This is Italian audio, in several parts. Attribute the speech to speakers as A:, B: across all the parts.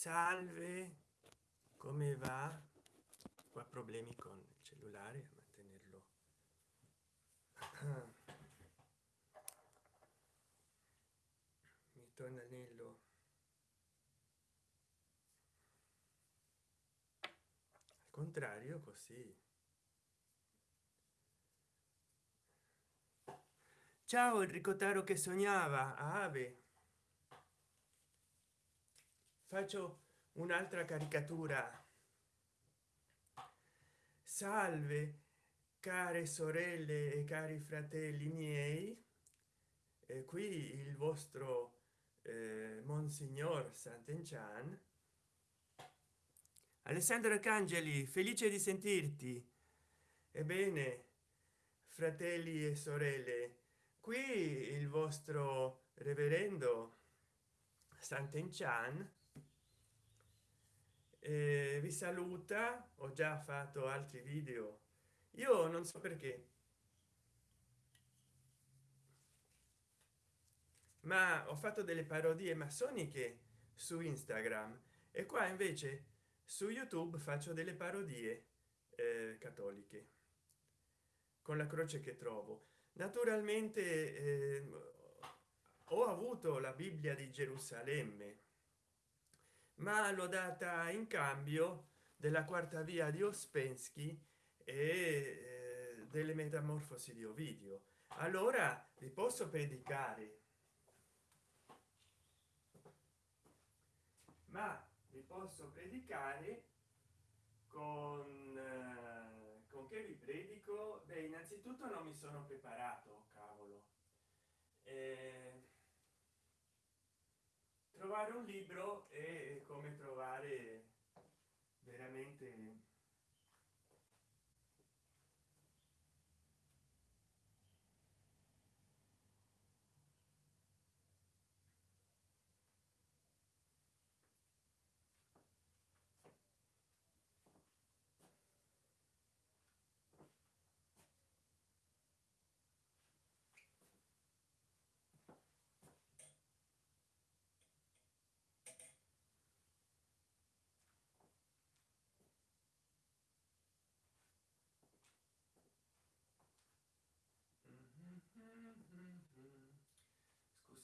A: salve. Come va? Qua problemi con il cellulare a mantenerlo. Mi torna l'anello. Al contrario così. Ciao il ricotaro che sognava ave faccio un'altra caricatura. Salve care sorelle e cari fratelli miei. E qui il vostro eh, monsignor sant'enchan. Alessandro arcangeli felice di sentirti. Ebbene fratelli e sorelle qui il vostro reverendo sant'enchan eh, vi saluta. Ho già fatto altri video. Io non so perché. Ma ho fatto delle parodie massoniche su instagram e qua invece su youtube faccio delle parodie eh, cattoliche con la croce che trovo. Naturalmente eh, ho avuto la bibbia di gerusalemme ma l'ho data in cambio della quarta via di ospensky e eh, delle metamorfosi di ovidio. Allora vi posso predicare. Ma vi posso predicare con eh, con che vi predico? Beh innanzitutto non mi sono preparato cavolo eh, trovare un libro e come trovare veramente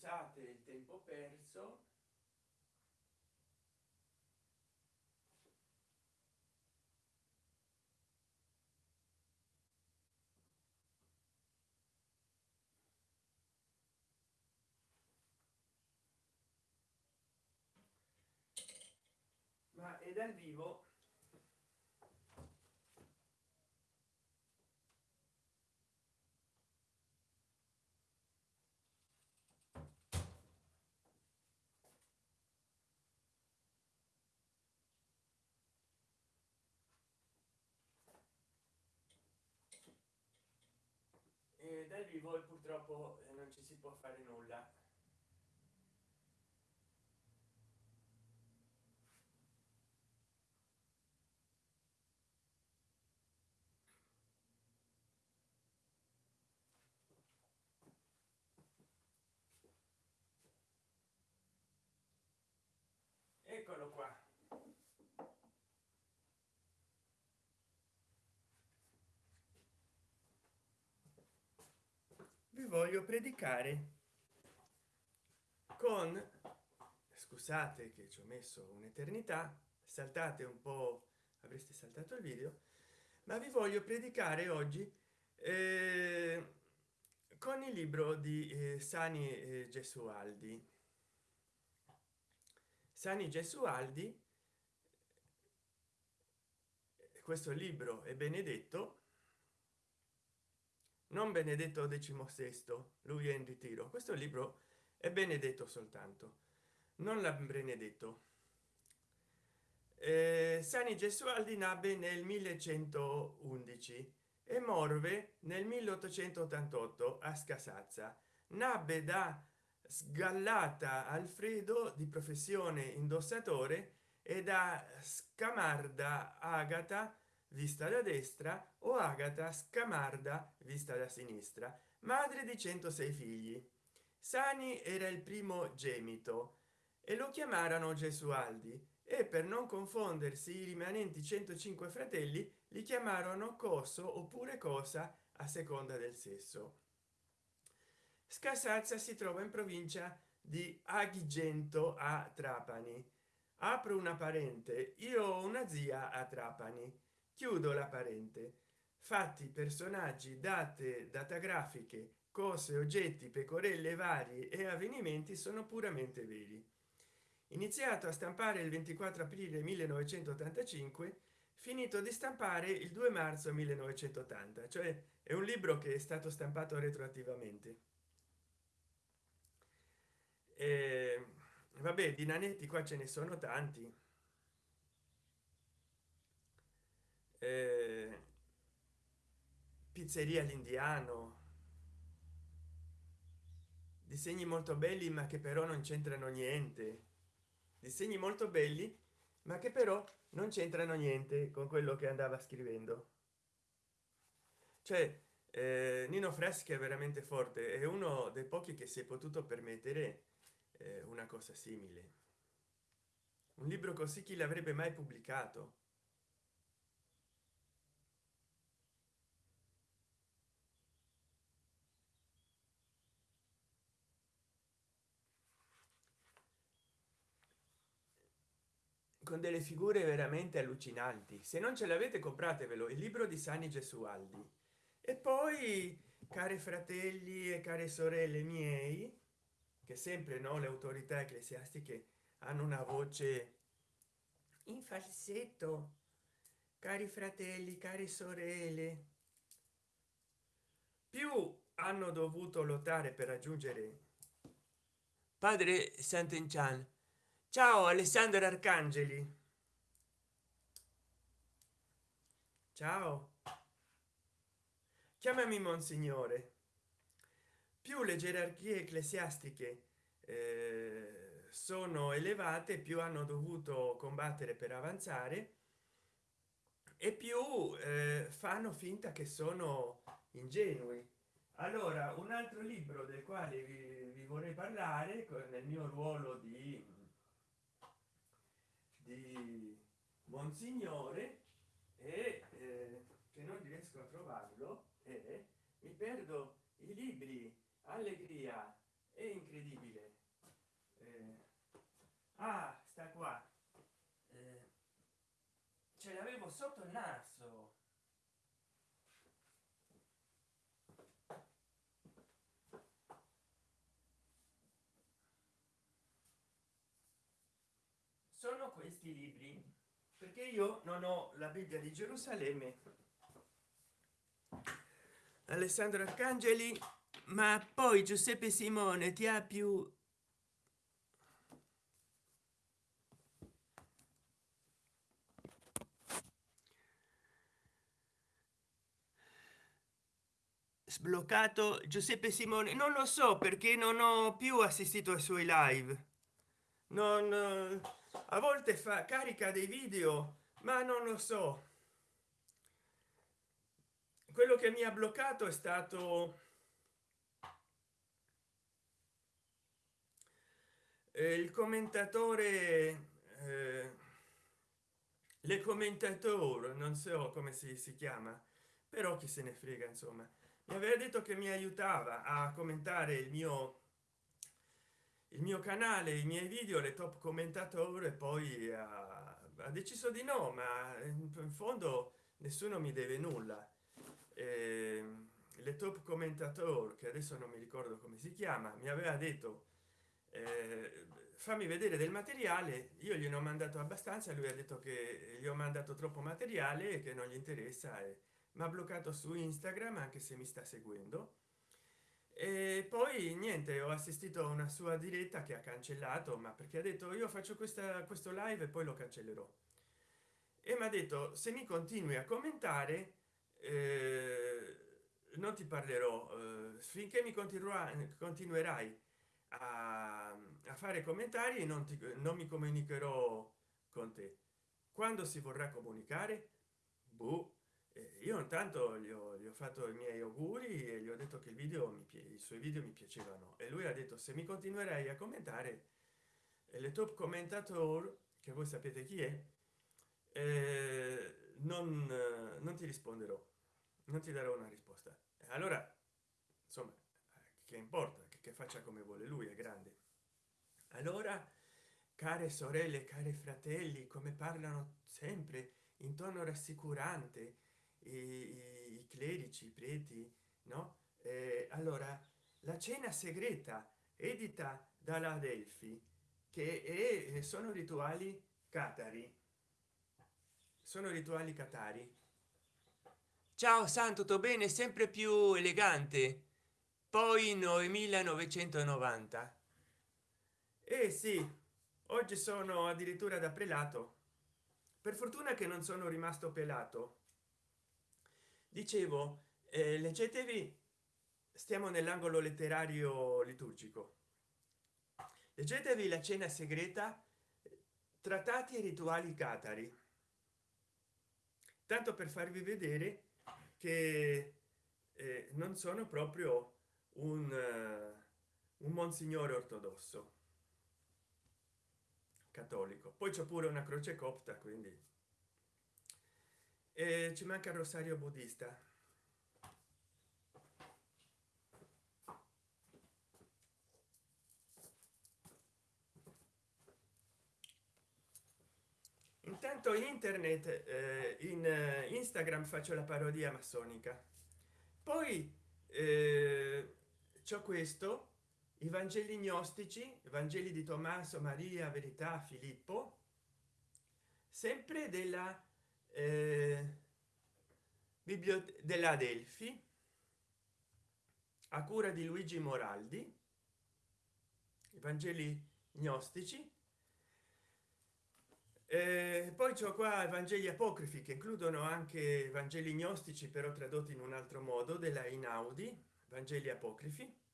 A: scusate il tempo perso. Ma è dal vivo dal vivo e purtroppo eh, non ci si può fare nulla eccolo qua voglio predicare con scusate che ci ho messo un'eternità saltate un po avreste saltato il video ma vi voglio predicare oggi eh, con il libro di eh, sani eh, gesualdi. Sani gesualdi questo libro è benedetto non benedetto XVI, lui è in ritiro. Questo libro è benedetto soltanto non la benedetto. Eh, sani gesualdi nabbe nel 1111 e morve nel 1888 a scasazza. Nabbe da sgallata alfredo di professione indossatore e da scamarda agata vista da destra o agata scamarda vista da sinistra madre di 106 figli. Sani era il primo gemito e lo chiamarono gesualdi e per non confondersi i rimanenti 105 fratelli li chiamarono coso oppure cosa a seconda del sesso. Scassazza si trova in provincia di agrigento a trapani. Apro una parente io ho una zia a trapani chiudo la parente. Fatti personaggi date datagrafiche cose oggetti pecorelle varie e avvenimenti sono puramente veri. Iniziato a stampare il 24 aprile 1985 finito di stampare il 2 marzo 1980 cioè è un libro che è stato stampato retroattivamente. E, vabbè di nanetti qua ce ne sono tanti eh, pizzeria l'indiano disegni molto belli ma che però non c'entrano niente. Disegni molto belli ma che però non c'entrano niente con quello che andava scrivendo. Cioè eh, nino freschi è veramente forte è uno dei pochi che si è potuto permettere eh, una cosa simile. Un libro così chi l'avrebbe mai pubblicato con delle figure veramente allucinanti. Se non ce l'avete compratevelo il libro di sani gesualdi. E poi cari fratelli e care sorelle miei che sempre no le autorità ecclesiastiche hanno una voce in falsetto cari fratelli cari sorelle più hanno dovuto lottare per raggiungere padre sant'enchan ciao alessandro arcangeli. Ciao. Chiamami monsignore. Più le gerarchie ecclesiastiche eh, sono elevate più hanno dovuto combattere per avanzare e più eh, fanno finta che sono ingenui. Allora un altro libro del quale vi, vi vorrei parlare nel mio ruolo di di monsignore e eh, che non riesco a trovarlo e mi perdo i libri allegria è incredibile. Eh, ah sta qua. Eh, ce l'avevo sotto il naso sono questi libri? Perché io non ho la bibbia di gerusalemme. Alessandro arcangeli ma poi giuseppe simone ti ha più? Sbloccato giuseppe simone. Non lo so perché non ho più assistito ai suoi live. Non a volte fa carica dei video ma non lo so. Quello che mi ha bloccato è stato eh, il commentatore eh, le commentatore non so come si, si chiama però chi se ne frega insomma. Mi aveva detto che mi aiutava a commentare il mio il mio canale i miei video le top commentatore poi ha, deciso di no ma in fondo nessuno mi deve nulla. Eh, le top commentator che adesso non mi ricordo come si chiama mi aveva detto eh, fammi vedere del materiale io gli ho mandato abbastanza lui ha detto che gli ho mandato troppo materiale e che non gli interessa e mi ha bloccato su instagram anche se mi sta seguendo e poi niente ho assistito a una sua diretta che ha cancellato ma perché ha detto io faccio questa questo live e poi lo cancellerò e mi ha detto se mi continui a commentare eh, non ti parlerò eh, finché mi continuerai a, a, fare commentari non ti non mi comunicherò con te quando si vorrà comunicare? Boh io intanto gli ho, gli ho, fatto i miei auguri e gli ho detto che il video mi i suoi video mi piacevano. E lui ha detto se mi continuerai a commentare le top commentator che voi sapete chi è eh, non, non ti risponderò non ti darò una risposta. Allora insomma che importa che, che faccia come vuole lui è grande. Allora care sorelle care fratelli come parlano sempre in tono rassicurante i, i clerici i preti no? Eh, allora la cena segreta edita dalla delfi che è, sono rituali catari. Sono rituali catari. Ciao san tutto bene? Sempre più elegante. Poi 9990 e eh sì. Oggi sono addirittura da prelato. Per fortuna che non sono rimasto pelato dicevo eh, leggetevi stiamo nell'angolo letterario liturgico. Leggetevi la cena segreta trattati e rituali catari. Tanto per farvi vedere che eh, non sono proprio un, uh, un monsignore ortodosso cattolico. Poi c'è pure una croce copta quindi e ci manca il rosario buddista. Intanto internet eh, in eh, instagram faccio la parodia massonica. Poi eh, c'è questo i vangeli gnostici vangeli di tommaso maria verità filippo sempre della biblioteca della delfi a cura di luigi moraldi i vangeli gnostici. Eh, poi c'ho qua vangeli apocrifi che includono anche vangeli gnostici però tradotti in un altro modo della inaudi vangeli apocrifi.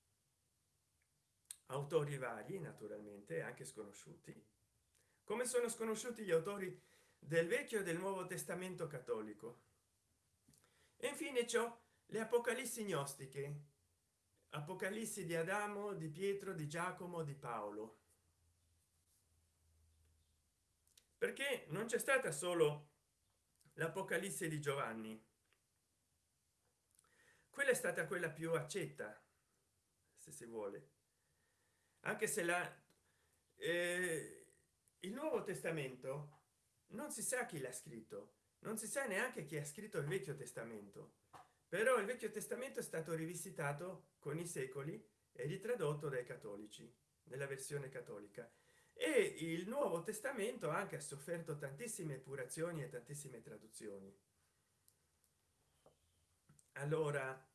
A: Autori vari naturalmente anche sconosciuti. Come sono sconosciuti gli autori del vecchio e del nuovo testamento cattolico. E infine ciò le apocalissi gnostiche. Apocalissi di adamo di pietro di giacomo di paolo. Perché non c'è stata solo l'apocalisse di giovanni. Quella è stata quella più accetta se si vuole. Anche se la eh, il nuovo testamento non si sa chi l'ha scritto. Non si sa neanche chi ha scritto il vecchio testamento. Però il vecchio testamento è stato rivisitato con i secoli e ritradotto dai cattolici nella versione cattolica. E il nuovo testamento anche ha sofferto tantissime epurazioni e tantissime traduzioni. Allora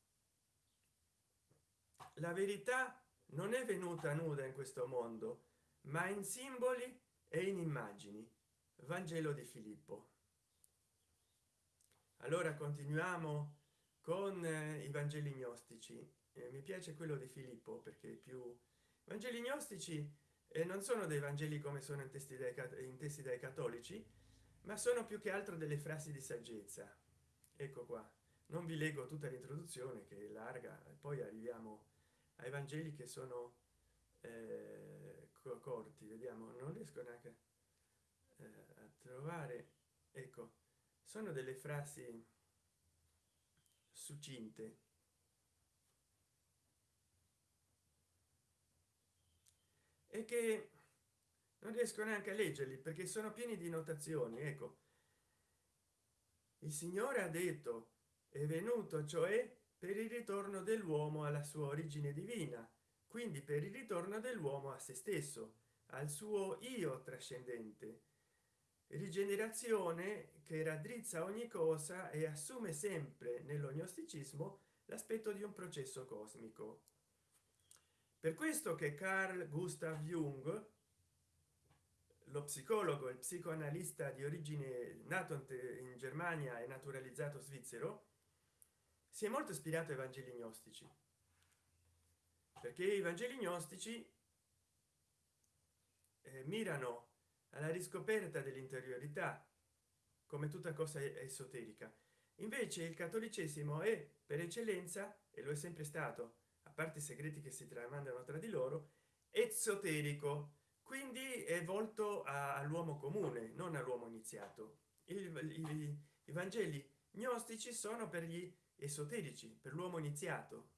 A: la verità non è venuta nuda in questo mondo ma in simboli e in immagini vangelo di filippo. Allora continuiamo con eh, i vangeli gnostici. Eh, mi piace quello di filippo perché più vangeli gnostici e non sono dei vangeli come sono intesi dai, intesi dai cattolici ma sono più che altro delle frasi di saggezza. Ecco qua. Non vi leggo tutta l'introduzione che è larga poi arriviamo ai vangeli che sono eh, corti vediamo. Non riesco neanche eh, a trovare ecco sono delle frasi succinte. E che non riesco neanche a leggerli perché sono pieni di notazioni ecco. Il signore ha detto è venuto cioè per il ritorno dell'uomo alla sua origine divina quindi per il ritorno dell'uomo a se stesso al suo io trascendente rigenerazione che raddrizza ogni cosa e assume sempre nello gnosticismo l'aspetto di un processo cosmico. Per questo che carl gustav jung lo psicologo e psicoanalista di origine nato in germania e naturalizzato svizzero si è molto ispirato ai vangeli gnostici. Perché i vangeli gnostici eh, mirano alla riscoperta dell'interiorità come tutta cosa esoterica. Invece il cattolicesimo è per eccellenza e lo è sempre stato a parte i segreti che si tramandano tra di loro esoterico. Quindi è volto all'uomo comune non all'uomo iniziato. Il, i, i vangeli gnostici sono per gli esoterici per l'uomo iniziato.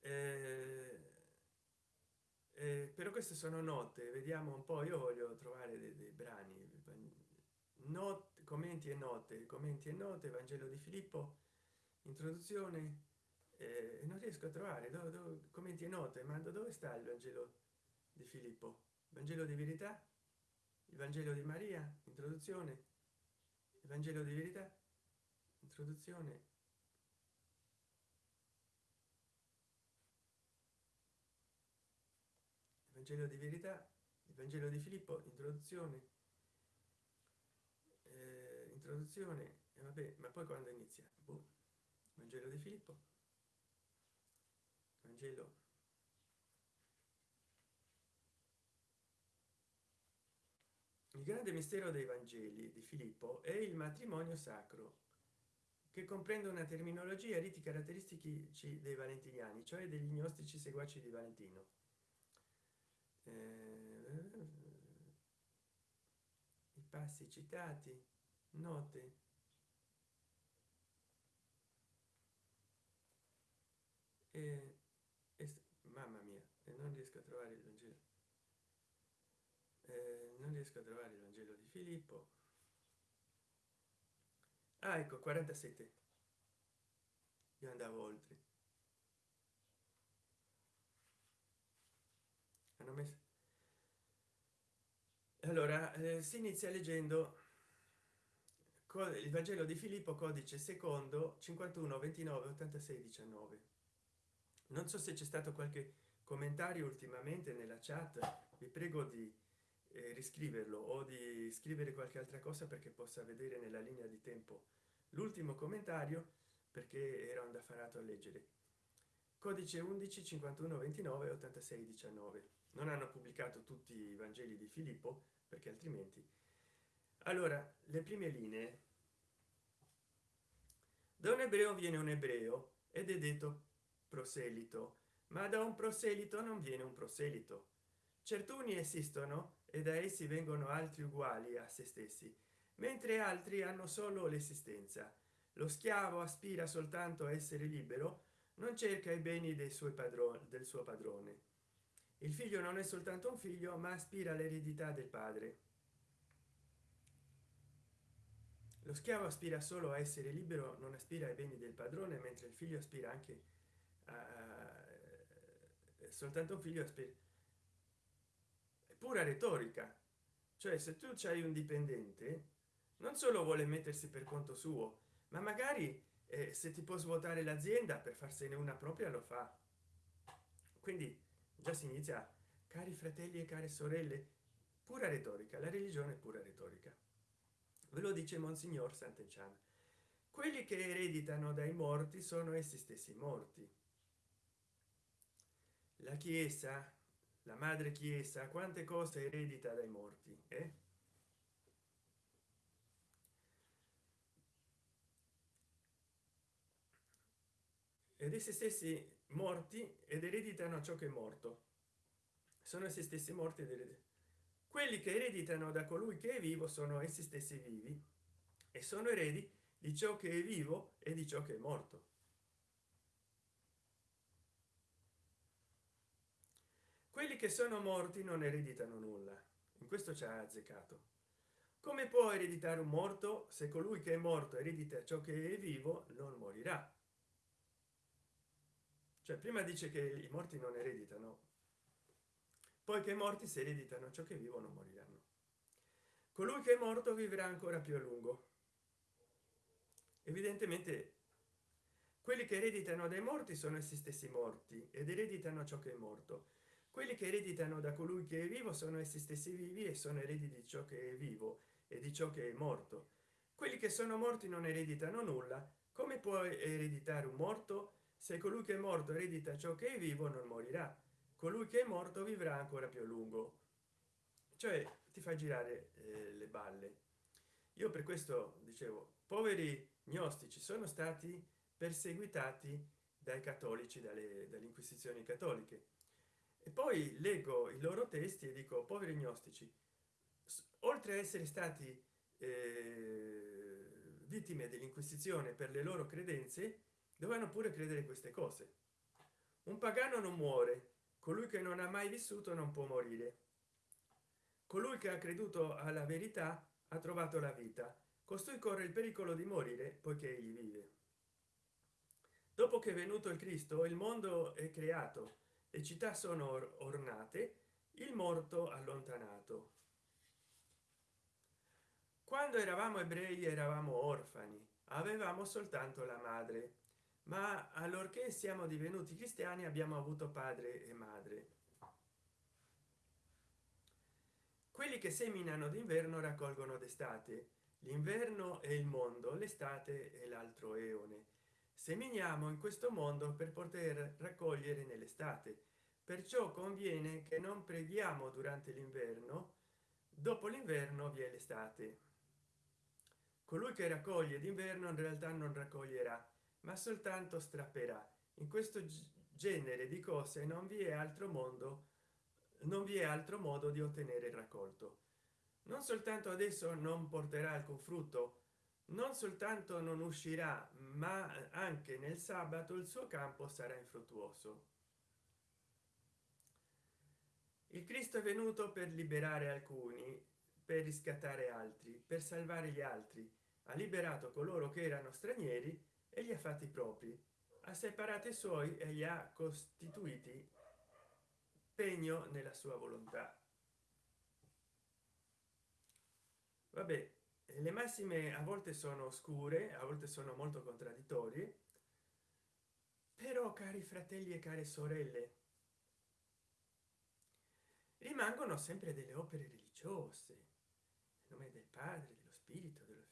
A: Eh, eh, però queste sono note vediamo un po io voglio trovare dei, dei brani note commenti e note commenti e note vangelo di filippo introduzione eh, non riesco a trovare do, do, commenti e note ma dove sta il vangelo di filippo? Vangelo di verità? Il vangelo di maria? Introduzione? Il vangelo di verità? Introduzione vangelo di verità il vangelo di filippo introduzione eh, introduzione e vabbè ma poi quando inizia boh. vangelo di filippo vangelo il grande mistero dei vangeli di filippo è il matrimonio sacro che comprende una terminologia riti caratteristici dei valentiniani cioè degli gnostici seguaci di valentino eh, i passi citati note e, e mamma mia e non riesco a trovare il vangelo eh, non riesco a trovare il vangelo di filippo ah, ecco 47 io andavo oltre hanno messo. Allora eh, si inizia leggendo il vangelo di filippo codice secondo 51 29 86 19 non so se c'è stato qualche commentario ultimamente nella chat vi prego di eh, riscriverlo o di scrivere qualche altra cosa perché possa vedere nella linea di tempo l'ultimo commentario perché era un daffarato a leggere. Codice 11 51 29 86 19 non hanno pubblicato tutti i vangeli di filippo perché altrimenti. Allora le prime linee. Da un ebreo viene un ebreo ed è detto proselito ma da un proselito non viene un proselito. Certuni esistono e da essi vengono altri uguali a se stessi mentre altri hanno solo l'esistenza. Lo schiavo aspira soltanto a essere libero non cerca i beni dei suoi padroni del suo padrone il figlio non è soltanto un figlio ma aspira all'eredità del padre. Lo schiavo aspira solo a essere libero non aspira ai beni del padrone mentre il figlio aspira anche a soltanto un figlio aspira pura retorica. Cioè se tu c'hai un dipendente non solo vuole mettersi per conto suo ma magari eh, se ti può svuotare l'azienda per farsene una propria lo fa. Quindi già si inizia cari fratelli e care sorelle pura retorica la religione è pura retorica ve lo dice monsignor sant'enchan quelli che ereditano dai morti sono essi stessi morti la chiesa la madre chiesa quante cose eredita dai morti eh? ed essi stessi morti ed ereditano ciò che è morto. Sono essi stessi morti quelli che ereditano da colui che è vivo sono essi stessi vivi e sono eredi di ciò che è vivo e di ciò che è morto. Quelli che sono morti non ereditano nulla in questo ci ha azzeccato. Come può ereditare un morto se colui che è morto eredita ciò che è vivo non morirà cioè prima dice che i morti non ereditano poi che morti si ereditano ciò che vivono moriranno. Colui che è morto vivrà ancora più a lungo. Evidentemente quelli che ereditano dai morti sono essi stessi morti ed ereditano ciò che è morto. Quelli che ereditano da colui che è vivo sono essi stessi vivi e sono eredi di ciò che è vivo e di ciò che è morto. Quelli che sono morti non ereditano nulla. Come può ereditare un morto se colui che è morto eredita ciò che è vivo non morirà. Colui che è morto vivrà ancora più a lungo. Cioè ti fa girare eh, le balle. Io per questo dicevo poveri gnostici sono stati perseguitati dai cattolici dalle, dalle inquisizioni cattoliche. E poi leggo i loro testi e dico poveri gnostici oltre a essere stati eh, vittime dell'inquisizione per le loro credenze dovevano pure credere queste cose. Un pagano non muore colui che non ha mai vissuto non può morire. Colui che ha creduto alla verità ha trovato la vita. Costui corre il pericolo di morire poiché egli vive. Dopo che è venuto il cristo il mondo è creato le città sono ornate il morto allontanato. Quando eravamo ebrei eravamo orfani avevamo soltanto la madre ma allorché siamo divenuti cristiani abbiamo avuto padre e madre. Quelli che seminano d'inverno raccolgono d'estate. L'inverno è il mondo l'estate è l'altro eone. Seminiamo in questo mondo per poter raccogliere nell'estate. Perciò conviene che non preghiamo durante l'inverno dopo l'inverno vi è l'estate. Colui che raccoglie d'inverno in realtà non raccoglierà ma soltanto strapperà. In questo genere di cose non vi è altro mondo non vi è altro modo di ottenere il raccolto. Non soltanto adesso non porterà alcun frutto non soltanto non uscirà ma anche nel sabato il suo campo sarà infruttuoso. Il cristo è venuto per liberare alcuni per riscattare altri per salvare gli altri. Ha liberato coloro che erano stranieri e li ha fatti propri. Ha separato i suoi e li ha costituiti pegno nella sua volontà. Vabbè le massime a volte sono oscure a volte sono molto contraddittorie. Però cari fratelli e care sorelle rimangono sempre delle opere religiose nel nome del padre dello spirito dello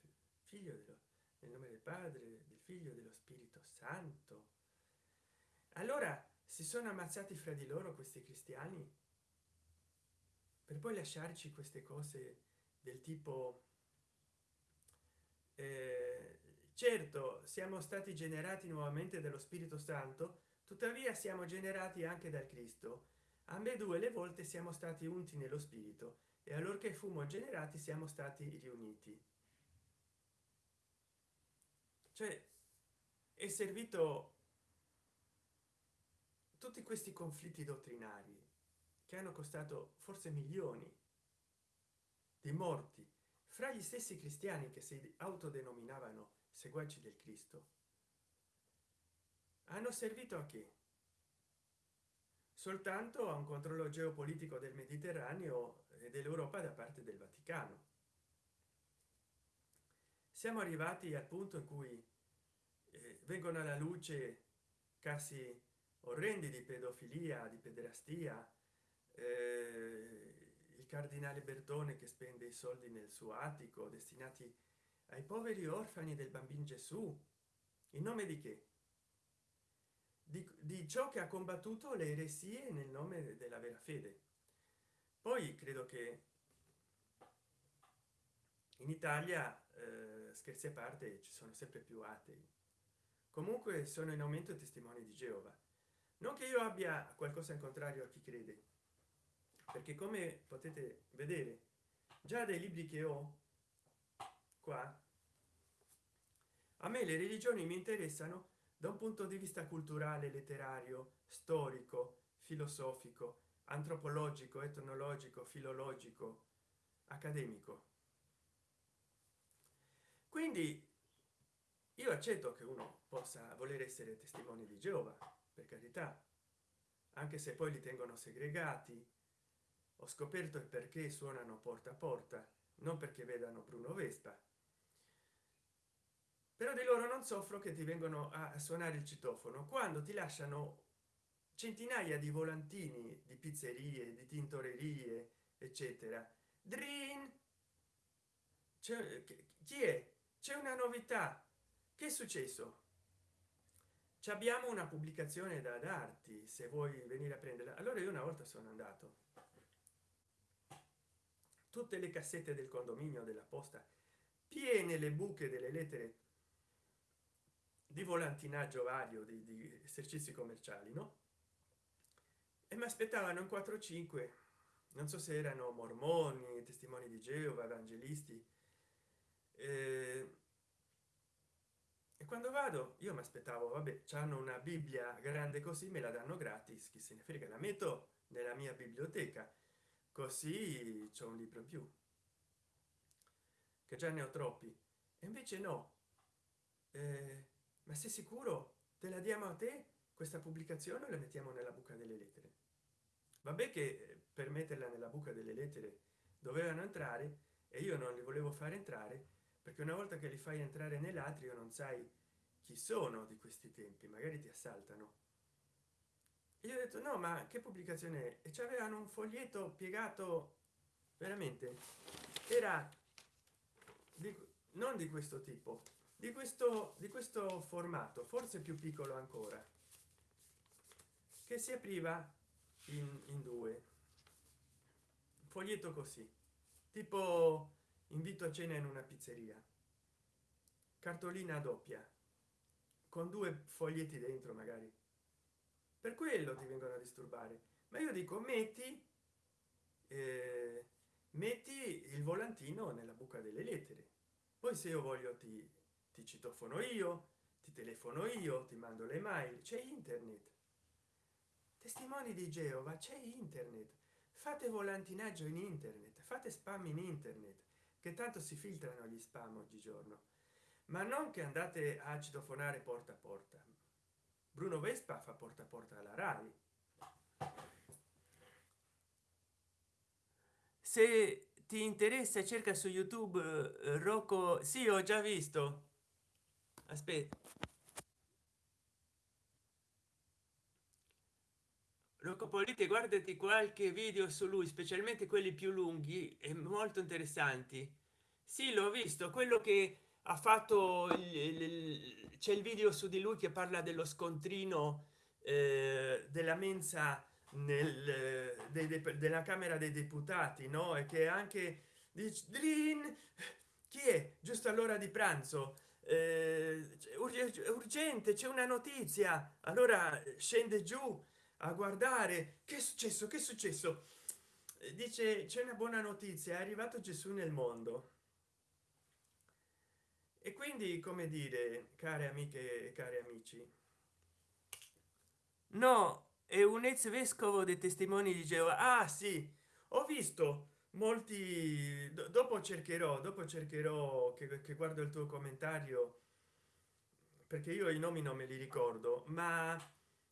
A: figlio dello, nel nome del padre del figlio dello spirito santo. Allora si sono ammazzati fra di loro questi cristiani? Per poi lasciarci queste cose del tipo eh, certo siamo stati generati nuovamente dallo spirito santo tuttavia siamo generati anche dal cristo. Ambedue le volte siamo stati unti nello spirito e allorché fummo generati siamo stati riuniti. Cioè è servito tutti questi conflitti dottrinari che hanno costato forse milioni di morti fra gli stessi cristiani che si autodenominavano seguaci del cristo hanno servito a che soltanto a un controllo geopolitico del mediterraneo e dell'europa da parte del vaticano. Siamo arrivati al punto in cui eh, vengono alla luce casi orrendi di pedofilia di pederastia. Eh, il cardinale bertone che spende i soldi nel suo attico destinati ai poveri orfani del bambino gesù. In nome di che? Di, di ciò che ha combattuto le eresie nel nome della vera fede. Poi credo che in italia eh, scherzi a parte ci sono sempre più atei comunque sono in aumento testimoni di geova. Non che io abbia qualcosa in contrario a chi crede perché come potete vedere già dei libri che ho qua a me le religioni mi interessano da un punto di vista culturale letterario storico filosofico antropologico etnologico filologico accademico. Quindi io accetto che uno possa voler essere testimone di geova per carità. Anche se poi li tengono segregati ho scoperto il perché suonano porta a porta non perché vedano bruno vespa. Però di loro non soffro che ti vengono a suonare il citofono quando ti lasciano centinaia di volantini di pizzerie di tintorerie eccetera. Drin. chi è? C'è una novità che è successo? Ci abbiamo una pubblicazione da darti se vuoi venire a prenderla. Allora io una volta sono andato. Tutte le cassette del condominio della posta piene le buche delle lettere di volantinaggio vario di, di esercizi commerciali no? E mi aspettavano in 4 5 non so se erano mormoni testimoni di geova evangelisti eh, vado io mi aspettavo vabbè hanno una bibbia grande così me la danno gratis chi se ne frega la metto nella mia biblioteca. Così c'è un libro in più. Che già ne ho troppi. E invece no. Eh, ma sei sicuro? Te la diamo a te? Questa pubblicazione la mettiamo nella buca delle lettere? Vabbè che eh, per metterla nella buca delle lettere dovevano entrare e io non li volevo fare entrare perché una volta che li fai entrare nell'atrio non sai chi sono di questi tempi magari ti assaltano. Io ho detto no ma che pubblicazione è? E c'avevano un foglietto piegato veramente era di, non di questo tipo di questo di questo formato forse più piccolo ancora che si apriva in, in due. Foglietto così tipo invito a cena in una pizzeria. Cartolina doppia con due foglietti dentro magari. Per quello ti vengono a disturbare. Ma io dico metti eh, metti il volantino nella buca delle lettere. Poi se io voglio ti, ti citofono io ti telefono io ti mando le mail. C'è internet. Testimoni di geova c'è internet. Fate volantinaggio in internet fate spam in internet che tanto si filtrano gli spam oggigiorno ma non che andate a citofonare porta a porta. Bruno vespa fa porta a porta alla rai. Se ti interessa cerca su youtube eh, rocco. Sì ho già visto. Aspetta Roccopolite guardati qualche video su lui specialmente quelli più lunghi e molto interessanti. Sì l'ho visto. Quello che ha fatto c'è il video su di lui che parla dello scontrino eh, della mensa nel de, de, della camera dei deputati no? E che anche dice chi è? Giusto all'ora di pranzo. Eh, urgente c'è una notizia. Allora scende giù a guardare. Che è successo? Che è successo? Dice c'è una buona notizia è arrivato gesù nel mondo e quindi come dire care amiche e cari amici no è un ex vescovo dei testimoni di geova. Ah sì ho visto molti dopo cercherò dopo cercherò che, che guardo il tuo commentario perché io i nomi non me li ricordo ma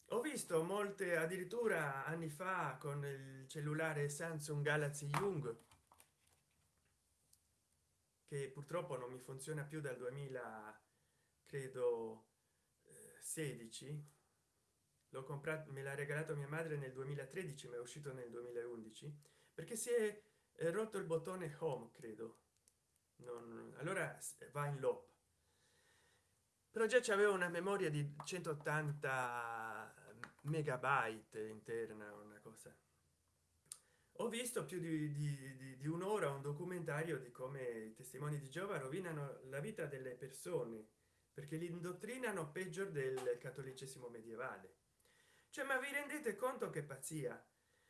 A: ho visto molte addirittura anni fa con il cellulare samsung galaxy young che purtroppo non mi funziona più dal 2000 credo 16 l'ho comprato me l'ha regalato mia madre nel 2013 ma è uscito nel 2011 perché si è rotto il bottone home credo. Non allora va in loop. Però già c'aveva una memoria di 180 megabyte interna una cosa ho visto più di, di, di un'ora un documentario di come i testimoni di giova rovinano la vita delle persone perché li indottrinano peggio del cattolicesimo medievale. Cioè ma vi rendete conto che pazzia?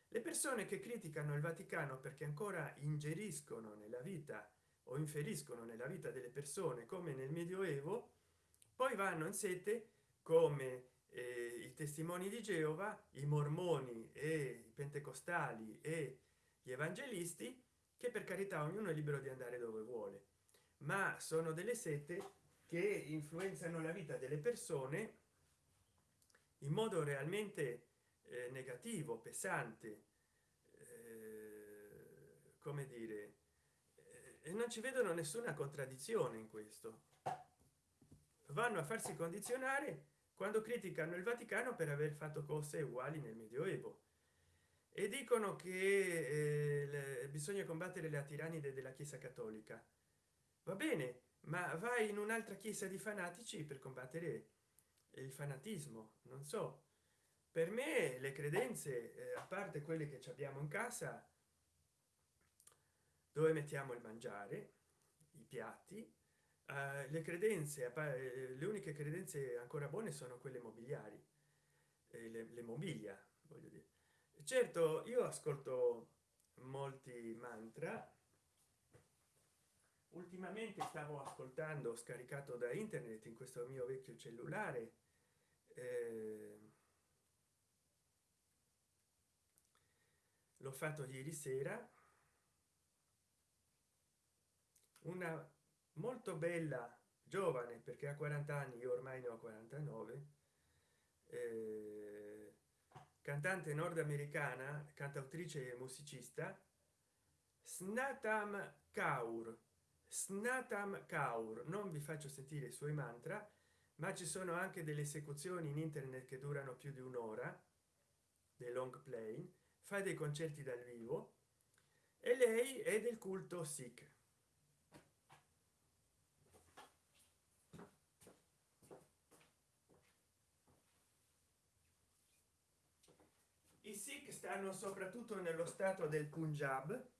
A: Le persone che criticano il vaticano perché ancora ingeriscono nella vita o inferiscono nella vita delle persone come nel medioevo poi vanno in sete come eh, i testimoni di geova i mormoni e i pentecostali e gli evangelisti che per carità ognuno è libero di andare dove vuole. Ma sono delle sette che influenzano la vita delle persone in modo realmente eh, negativo pesante eh, come dire eh, e non ci vedono nessuna contraddizione in questo. Vanno a farsi condizionare quando criticano il vaticano per aver fatto cose uguali nel medioevo. E dicono che eh, bisogna combattere la tirannide della chiesa cattolica. Va bene ma vai in un'altra chiesa di fanatici per combattere il fanatismo non so. Per me le credenze eh, a parte quelle che abbiamo in casa dove mettiamo il mangiare i piatti uh, le credenze eh, le uniche credenze ancora buone sono quelle mobiliari eh, le, le mobilia voglio dire. Certo io ascolto molti mantra. Ultimamente stavo ascoltando scaricato da internet in questo mio vecchio cellulare eh, l'ho fatto ieri sera. Una molto bella giovane perché ha 40 anni io ormai ne ho 49 eh, cantante nordamericana cantautrice e musicista snatam kaur. Snatam kaur. Non vi faccio sentire i suoi mantra ma ci sono anche delle esecuzioni in internet che durano più di un'ora dei long play fa dei concerti dal vivo e lei è del culto sikh i sikh stanno soprattutto nello stato del punjab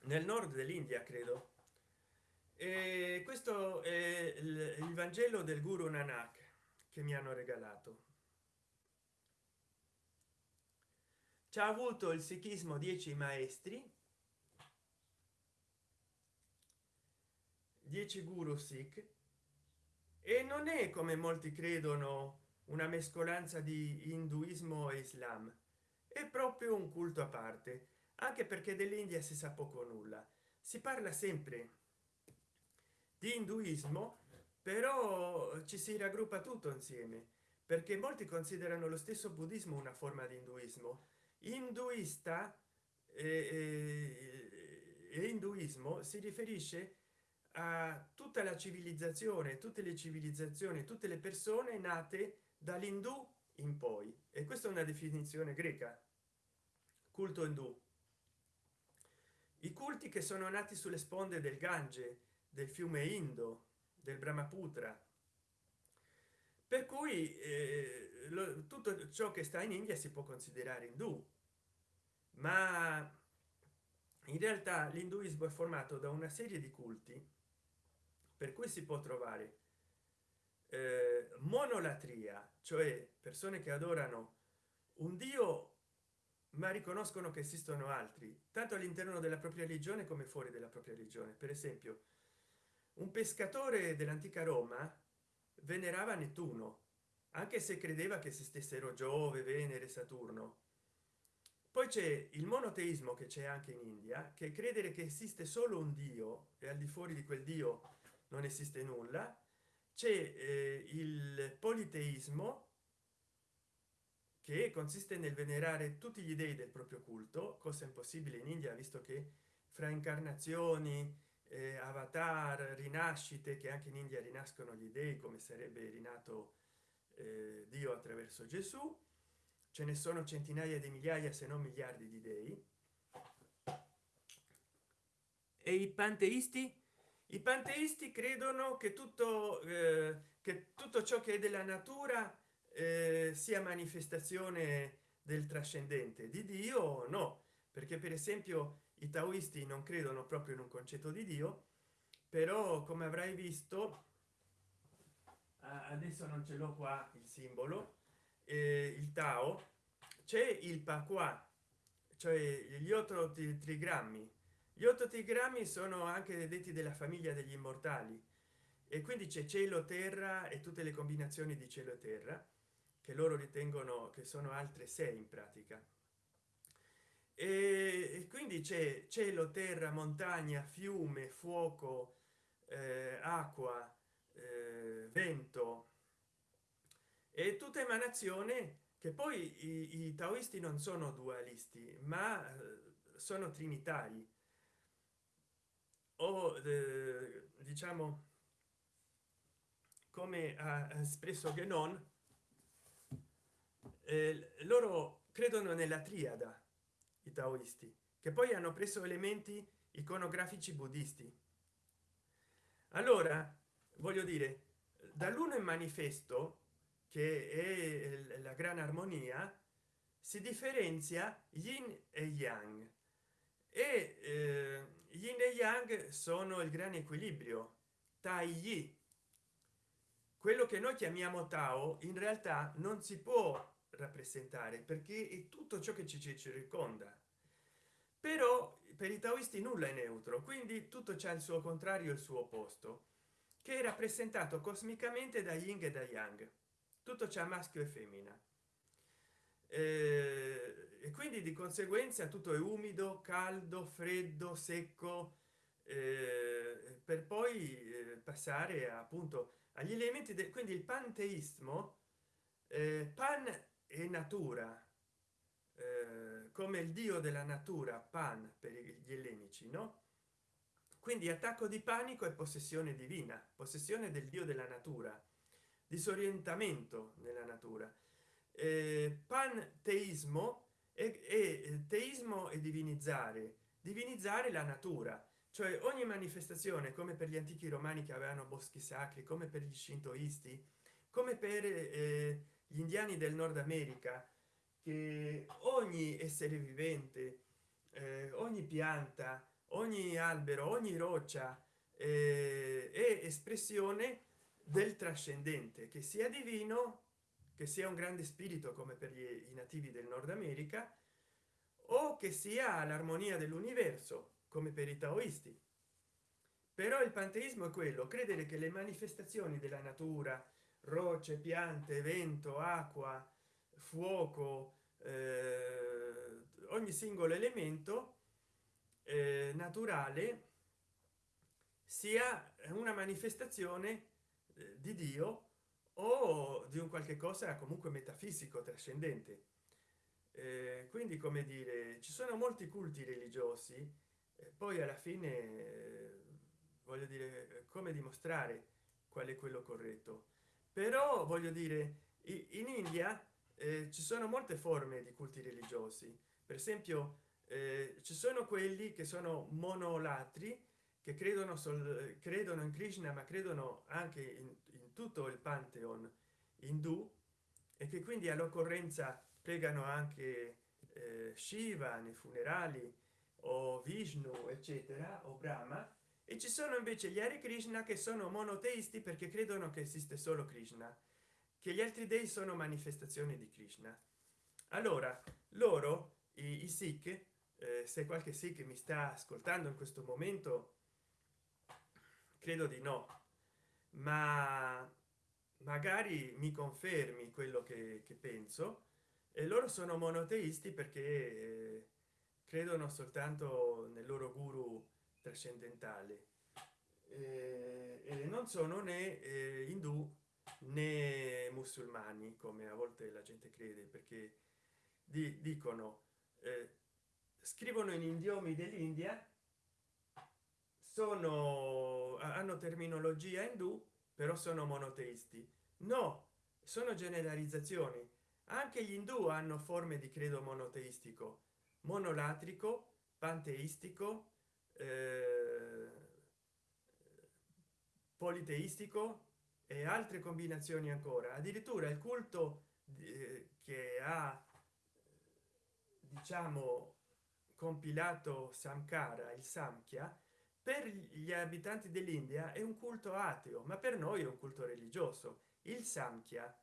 A: nel nord dell'india credo. E questo è il vangelo del guru nanak che mi hanno regalato. Ci ha avuto il sikhismo 10 maestri 10 guru sikh e non è come molti credono una mescolanza di induismo e islam. È proprio un culto a parte anche perché dell'india si sa poco nulla. Si parla sempre di induismo però ci si raggruppa tutto insieme perché molti considerano lo stesso buddismo una forma di induismo. Induista e, e induismo si riferisce a tutta la civilizzazione tutte le civilizzazioni tutte le persone nate dall'indù in poi. E questa è una definizione greca. Culto indù i culti che sono nati sulle sponde del gange del fiume indo del brahmaputra. Per cui eh, lo, tutto ciò che sta in india si può considerare indù ma in realtà l'induismo è formato da una serie di culti per cui si può trovare monolatria cioè persone che adorano un dio ma riconoscono che esistono altri tanto all'interno della propria religione come fuori della propria religione. Per esempio un pescatore dell'antica roma venerava nettuno anche se credeva che si stessero giove venere saturno. Poi c'è il monoteismo che c'è anche in india che credere che esiste solo un dio e al di fuori di quel dio non esiste nulla c'è eh, il politeismo che consiste nel venerare tutti gli dei del proprio culto cosa impossibile in india visto che fra incarnazioni eh, avatar rinascite che anche in india rinascono gli dei come sarebbe rinato eh, dio attraverso gesù ce ne sono centinaia di migliaia se non miliardi di dei. E i panteisti i panteisti credono che tutto eh, che tutto ciò che è della natura eh, sia manifestazione del trascendente. Di dio no. Perché per esempio i taoisti non credono proprio in un concetto di dio però come avrai visto adesso non ce l'ho qua il simbolo eh, il tao c'è il pa qua cioè gli otto trigrammi gli otto trigrammi sono anche detti della famiglia degli immortali. E quindi c'è cielo terra e tutte le combinazioni di cielo e terra che loro ritengono che sono altre sei in pratica. E quindi c'è cielo terra montagna fiume fuoco eh, acqua eh, vento e tutta emanazione che poi i, i, taoisti non sono dualisti ma eh, sono trinitari o eh, diciamo come ha espresso Genon eh, loro credono nella triada i taoisti che poi hanno preso elementi iconografici buddisti. Allora voglio dire dall'uno in manifesto che è la gran armonia si differenzia yin e yang e eh, yin e yang sono il gran equilibrio tai yi. Quello che noi chiamiamo tao in realtà non si può rappresentare perché è tutto ciò che ci circonda. Però per i taoisti nulla è neutro quindi tutto c'è il suo contrario il suo opposto che è rappresentato cosmicamente da yin e da yang. Tutto c'è maschio e femmina eh, e quindi di conseguenza tutto è umido caldo freddo secco eh, per poi eh, passare appunto agli elementi del quindi il panteismo eh, pan e natura come il dio della natura pan per gli ellenici no? Quindi attacco di panico e possessione divina possessione del dio della natura disorientamento nella natura panteismo e, e teismo e divinizzare divinizzare la natura. Cioè ogni manifestazione come per gli antichi romani che avevano boschi sacri come per gli shintoisti come per eh, gli indiani del nord america che ogni essere vivente eh, ogni pianta ogni albero ogni roccia eh, è espressione del trascendente che sia divino che sia un grande spirito come per gli, i nativi del nord america o che sia l'armonia dell'universo come per i taoisti. Però il panteismo è quello credere che le manifestazioni della natura rocce piante vento acqua fuoco eh, ogni singolo elemento eh, naturale sia una manifestazione eh, di dio o di un qualche cosa comunque metafisico trascendente. Eh, quindi come dire ci sono molti culti religiosi poi alla fine eh, voglio dire come dimostrare qual è quello corretto? Però voglio dire in india eh, ci sono molte forme di culti religiosi. Per esempio eh, ci sono quelli che sono monolatri che credono sol, credono in krishna ma credono anche in tutto il pantheon indù e che quindi all'occorrenza pregano anche eh, shiva nei funerali o vishnu eccetera o brahma. E ci sono invece gli Hare Krishna che sono monoteisti perché credono che esiste solo Krishna che gli altri dei sono manifestazioni di Krishna. Allora loro i, i Sikh eh, se qualche Sikh mi sta ascoltando in questo momento credo di no ma magari mi confermi quello che, che penso. E loro sono monoteisti perché eh, credono soltanto nel loro guru trascendentale. Eh, e non sono né eh, indù né musulmani come a volte la gente crede perché di, dicono scrivono in idiomi dell'india sono hanno terminologia indù però sono monoteisti. No sono generalizzazioni. Anche gli indù hanno forme di credo monoteistico. Monolatrico panteistico eh, politeistico e altre combinazioni ancora. Addirittura il culto che ha diciamo compilato samkara il samkhya per gli abitanti dell'india è un culto ateo ma per noi è un culto religioso il samkhya.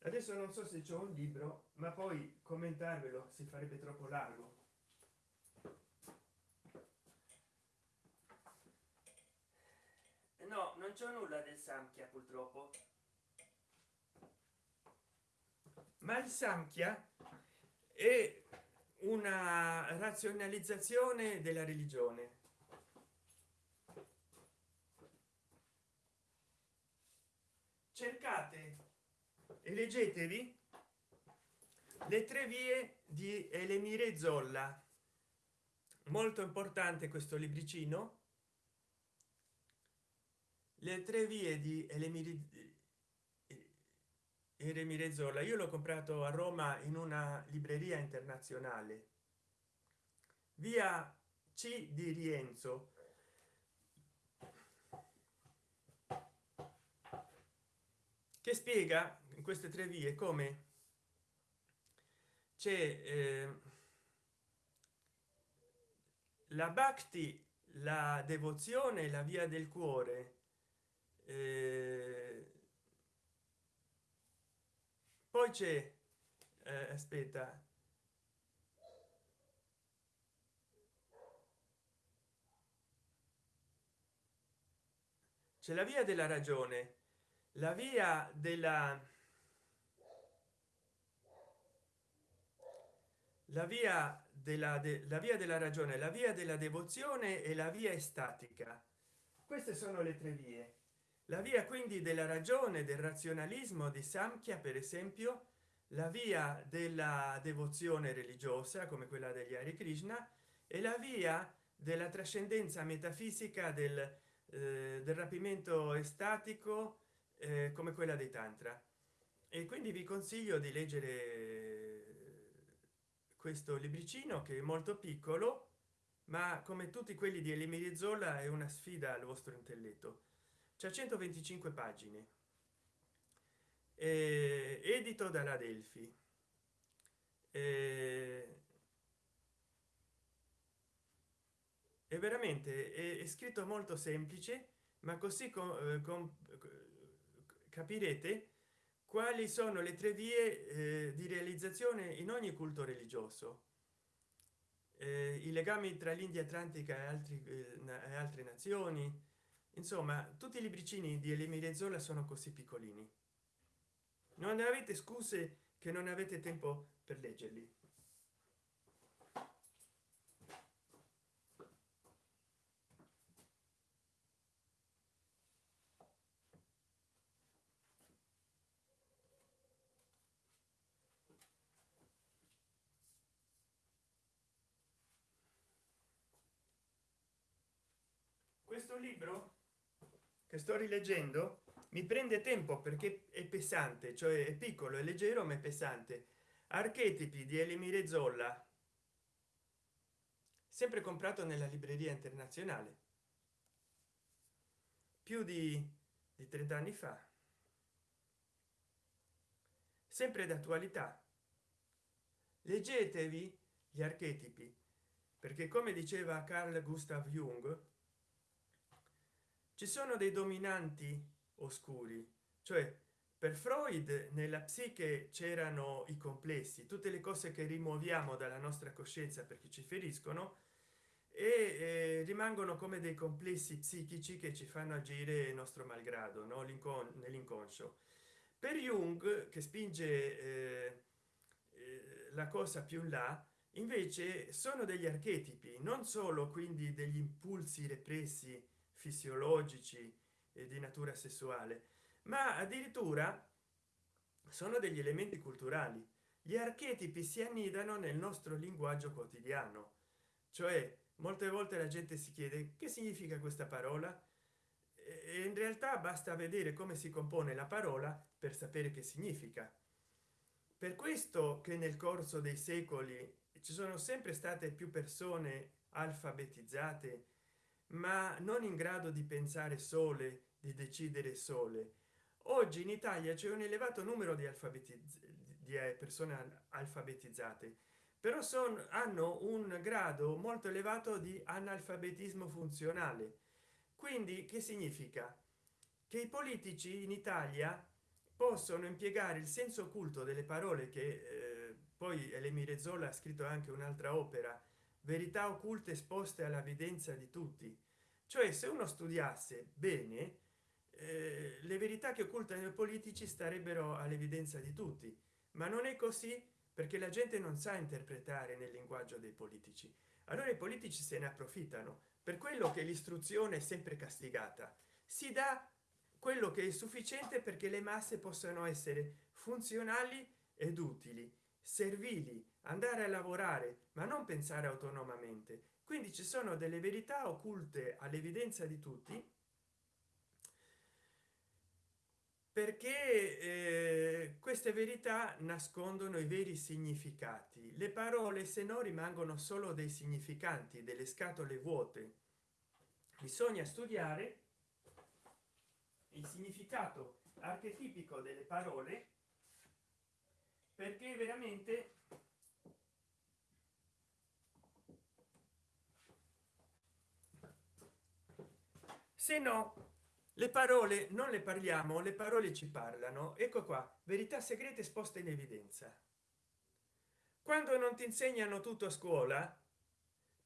A: Adesso non so se c'è un libro ma poi commentarvelo si farebbe troppo largo. No non c'è nulla del samkhya purtroppo. Ma il samkhya è una razionalizzazione della religione cercate e leggetevi le tre vie di elemire zolla. Molto importante questo libricino. Le tre vie di elemire Eremire Zolla. Io l'ho comprato a Roma in una libreria internazionale. Via C di Rienzo che spiega in queste tre vie come c'è eh, la bhakti la devozione la via del cuore eh, poi c'è eh, aspetta c'è la via della ragione la via della la via della de, la via della ragione la via della devozione e la via estatica. Queste sono le tre vie. La via quindi della ragione del razionalismo di samkhya per esempio la via della devozione religiosa come quella degli Hare Krishna e la via della trascendenza metafisica del, eh, del rapimento estatico come quella dei tantra. E quindi vi consiglio di leggere questo libricino che è molto piccolo ma come tutti quelli di Elimiri Zolla è una sfida al vostro intelletto. C'è 125 pagine. Eh, edito dalla Delphi eh, è veramente è, scritto molto semplice ma così com, eh, com, capirete quali sono le tre vie eh, di realizzazione in ogni culto religioso. Eh, i legami tra l'india atlantica e, altri, eh, e altre nazioni. Insomma tutti i libricini di Zola sono così piccolini. Non avete scuse che non avete tempo per leggerli questo libro che sto rileggendo mi prende tempo perché è pesante cioè è piccolo è leggero ma è pesante. Archetipi di elimire zolla. Sempre comprato nella libreria internazionale. Più di, di 30 anni fa. Sempre d'attualità. Leggetevi gli archetipi perché come diceva carl gustav jung ci sono dei dominanti oscuri cioè per freud nella psiche c'erano i complessi tutte le cose che rimuoviamo dalla nostra coscienza perché ci feriscono e eh, rimangono come dei complessi psichici che ci fanno agire il nostro malgrado no? nell'inconscio per jung che spinge eh, eh, la cosa più in là invece sono degli archetipi non solo quindi degli impulsi repressi fisiologici e di natura sessuale ma addirittura sono degli elementi culturali. Gli archetipi si annidano nel nostro linguaggio quotidiano. Cioè molte volte la gente si chiede che significa questa parola? E in realtà basta vedere come si compone la parola per sapere che significa. Per questo che nel corso dei secoli ci sono sempre state più persone alfabetizzate ma non in grado di pensare sole di decidere sole. Oggi in italia c'è un elevato numero di alfabeti di eh, persone alfabetizzate però sono hanno un grado molto elevato di analfabetismo funzionale. Quindi che significa? Che i politici in italia possono impiegare il senso occulto delle parole che eh, poi Elemire Zola ha scritto anche un'altra opera verità occulte esposte all'evidenza di tutti. Cioè se uno studiasse bene eh, le verità che occultano i politici starebbero all'evidenza di tutti. Ma non è così perché la gente non sa interpretare nel linguaggio dei politici. Allora i politici se ne approfittano. Per quello che l'istruzione è sempre castigata. Si dà quello che è sufficiente perché le masse possano essere funzionali ed utili servili andare a lavorare ma non pensare autonomamente. Quindi ci sono delle verità occulte all'evidenza di tutti perché eh, queste verità nascondono i veri significati. Le parole se no rimangono solo dei significanti delle scatole vuote. Bisogna studiare il significato archetipico delle parole perché veramente se no le parole non le parliamo le parole ci parlano. Ecco qua verità segrete esposte in evidenza. Quando non ti insegnano tutto a scuola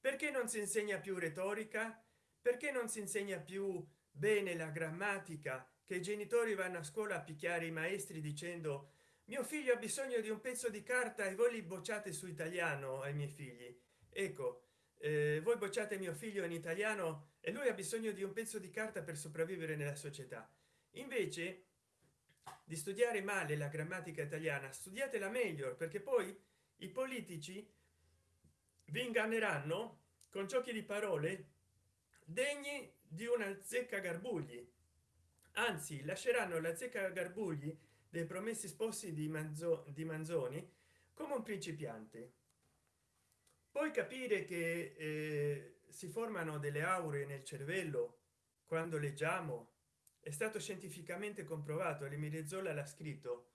A: perché non si insegna più retorica? Perché non si insegna più bene la grammatica? Che i genitori vanno a scuola a picchiare i maestri dicendo mio figlio ha bisogno di un pezzo di carta e voi li bocciate su italiano ai miei figli. Ecco eh, voi bocciate mio figlio in italiano e lui ha bisogno di un pezzo di carta per sopravvivere nella società. Invece di studiare male la grammatica italiana studiatela meglio perché poi i politici vi inganneranno con giochi di parole degni di una zecca garbugli. Anzi lasceranno la zecca garbugli dei promessi sposi di manzo di manzoni come un principiante. Poi capire che eh, si formano delle auree nel cervello quando leggiamo. È stato scientificamente comprovato l'emilezzola l'ha scritto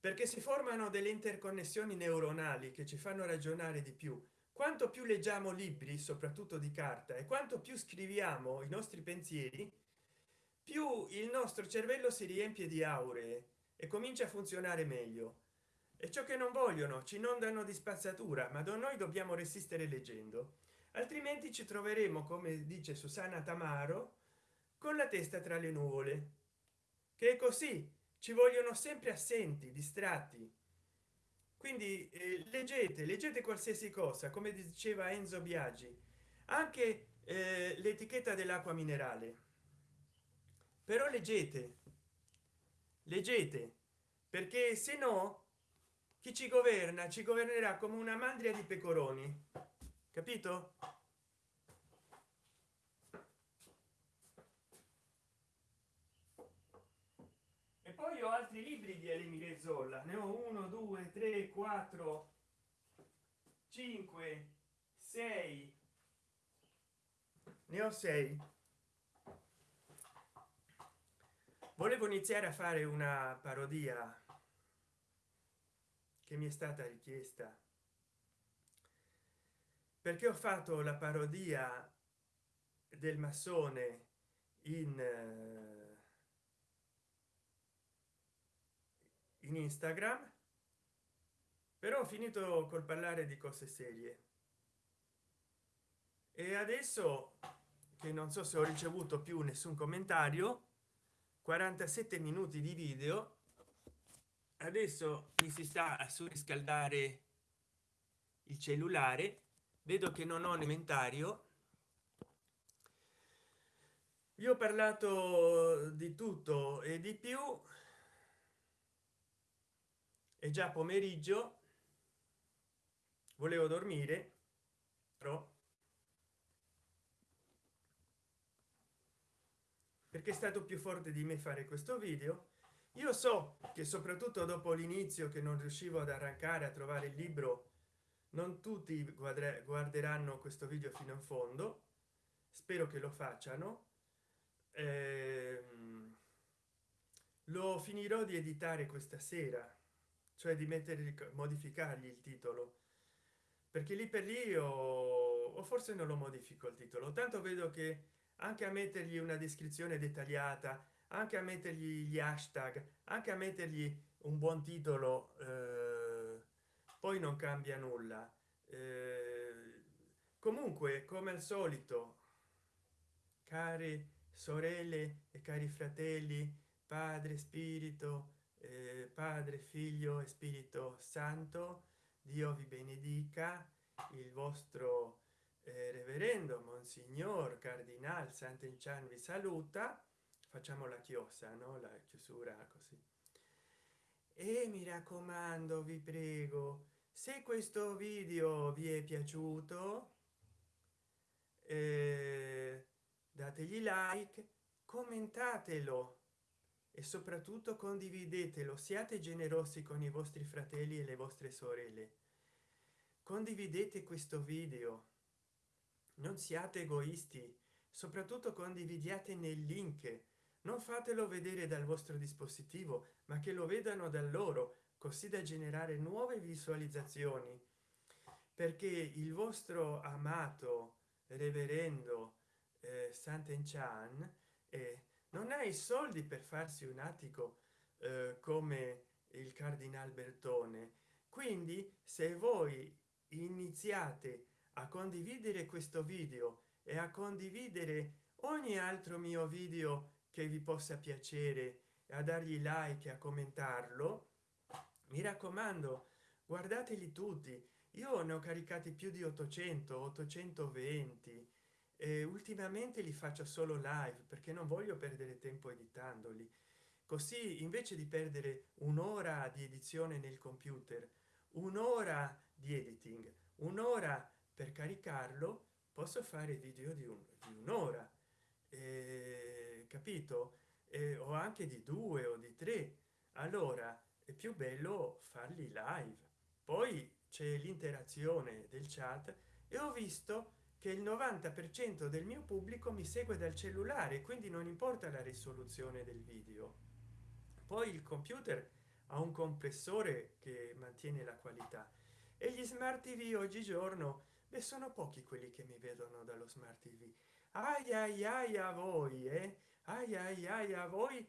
A: perché si formano delle interconnessioni neuronali che ci fanno ragionare di più. Quanto più leggiamo libri soprattutto di carta e quanto più scriviamo i nostri pensieri più il nostro cervello si riempie di auree e comincia a funzionare meglio. E ciò che non vogliono ci inondano di spazzatura ma noi dobbiamo resistere leggendo. Altrimenti ci troveremo come dice susanna tamaro con la testa tra le nuvole. Che è così ci vogliono sempre assenti distratti. Quindi eh, leggete leggete qualsiasi cosa come diceva enzo biagi. Anche eh, l'etichetta dell'acqua minerale però leggete. Leggete. Perché se no chi ci governa? Ci governerà come una mandria di pecoroni. Capito? E poi ho altri libri di Elimire Zolla. Ne ho uno due tre quattro cinque sei. Ne ho sei volevo iniziare a fare una parodia che mi è stata richiesta. Perché ho fatto la parodia del massone in eh, in instagram però ho finito col parlare di cose serie. E adesso che non so se ho ricevuto più nessun commentario 47 minuti di video. Adesso mi si sta a surriscaldare il cellulare. Vedo che non ho elementario vi ho parlato di tutto e di più. È già pomeriggio. Volevo dormire però perché è stato più forte di me fare questo video. Io so che soprattutto dopo l'inizio che non riuscivo ad arrancare a trovare il libro non tutti guarderanno questo video fino in fondo. Spero che lo facciano. Eh, lo finirò di editare questa sera cioè di mettere modificargli il titolo. Perché lì per lì o, o forse non lo modifico il titolo tanto vedo che anche a mettergli una descrizione dettagliata anche a mettergli gli hashtag anche a mettergli un buon titolo eh, poi non cambia nulla. Eh, comunque come al solito cari sorelle e cari fratelli padre spirito eh, padre figlio e spirito santo dio vi benedica il vostro eh, reverendo monsignor cardinal sant'enchan vi saluta. Facciamo la chiosa no? La chiusura così. E mi raccomando vi prego se questo video vi è piaciuto eh, dategli like commentatelo e soprattutto condividetelo. Siate generosi con i vostri fratelli e le vostre sorelle. Condividete questo video non siate egoisti soprattutto condividiate nel link. Non fatelo vedere dal vostro dispositivo ma che lo vedano da loro così da generare nuove visualizzazioni. Perché il vostro amato reverendo eh, sant'enchan eh, non ha i soldi per farsi un attico eh, come il cardinal bertone. Quindi se voi iniziate a condividere questo video e a condividere ogni altro mio video che vi possa piacere a dargli like a commentarlo. Mi raccomando guardateli tutti. Io ne ho caricati più di 800 820 e ultimamente li faccio solo live perché non voglio perdere tempo editandoli. Così invece di perdere un'ora di edizione nel computer un'ora di editing un'ora per caricarlo posso fare video di un'ora eh, capito? Eh, o anche di due o di tre. Allora è più bello farli live. Poi c'è l'interazione del chat e ho visto che il 90 per cento del mio pubblico mi segue dal cellulare quindi non importa la risoluzione del video. Poi il computer ha un compressore che mantiene la qualità e gli smart tv oggigiorno beh sono pochi quelli che mi vedono dallo smart tv ai ai ai a voi eh? ai ai ai a voi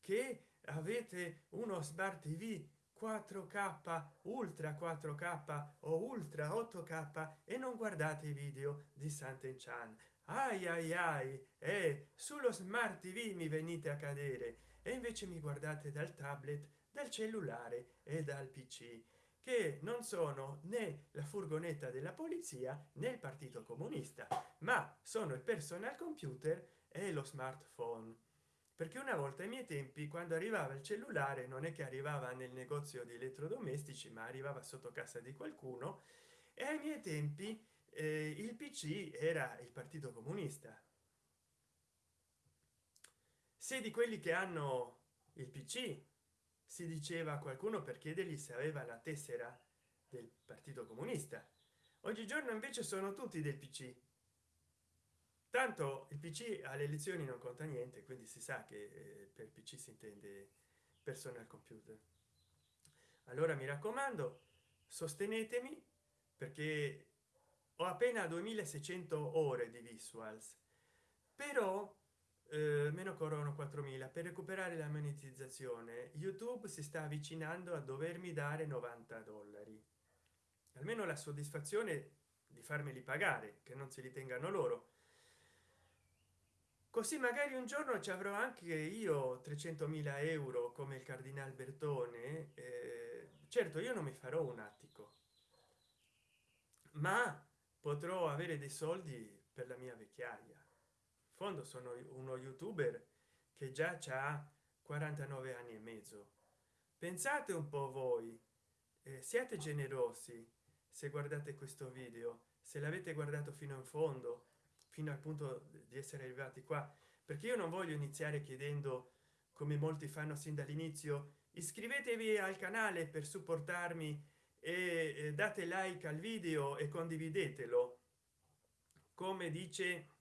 A: che avete uno smart tv 4k ultra 4k o ultra 8k e non guardate i video di santen chan. Ai ai ai e sullo smart tv mi venite a cadere. E invece mi guardate dal tablet dal cellulare e dal pc che non sono né la furgonetta della polizia né il partito comunista ma sono il personal computer e lo smartphone. Perché una volta ai miei tempi quando arrivava il cellulare non è che arrivava nel negozio di elettrodomestici ma arrivava sotto casa di qualcuno e ai miei tempi eh, il pc era il partito comunista. Se di quelli che hanno il pc si diceva a qualcuno per chiedergli se aveva la tessera del partito comunista. Oggigiorno invece sono tutti del pc tanto il pc alle elezioni non conta niente quindi si sa che eh, per pc si intende personal computer. Allora mi raccomando sostenetemi perché ho appena 2600 ore di visuals. Però meno corrono 4000 per recuperare la monetizzazione youtube si sta avvicinando a dovermi dare 90 dollari. Almeno la soddisfazione di farmeli pagare che non se li tengano loro. Così magari un giorno ci avrò anche io 300.000 euro come il cardinal bertone eh, certo io non mi farò un attico. Ma potrò avere dei soldi per la mia vecchiaia fondo sono uno youtuber che già ha 49 anni e mezzo. Pensate un po voi eh, siate generosi se guardate questo video se l'avete guardato fino in fondo fino al punto di essere arrivati qua perché io non voglio iniziare chiedendo come molti fanno sin dall'inizio iscrivetevi al canale per supportarmi e date like al video e condividetelo. Come dice